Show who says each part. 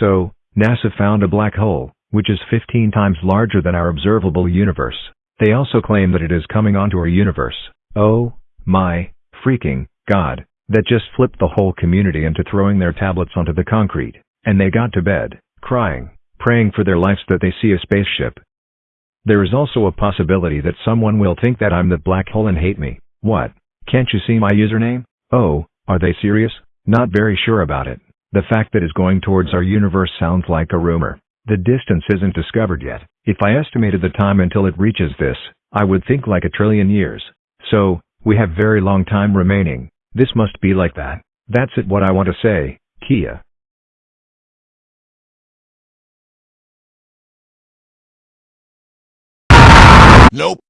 Speaker 1: So, NASA found a black hole, which is 15 times larger than our observable universe. They also claim that it is coming onto our universe. Oh, my, freaking, God, that just flipped the whole community into throwing their tablets onto the concrete, and they got to bed, crying, praying for their lives that they see a spaceship. There is also a possibility that someone will think that I'm the black hole and hate me. What? Can't you see my username? Oh, are they serious? Not very sure about it. The fact that it's going towards our universe sounds like a rumor. The distance isn't discovered yet. If I estimated the time until it reaches this, I would think like a trillion years. So, we have very long time remaining. This must be like that. That's it what I want to say, Kia.
Speaker 2: Nope.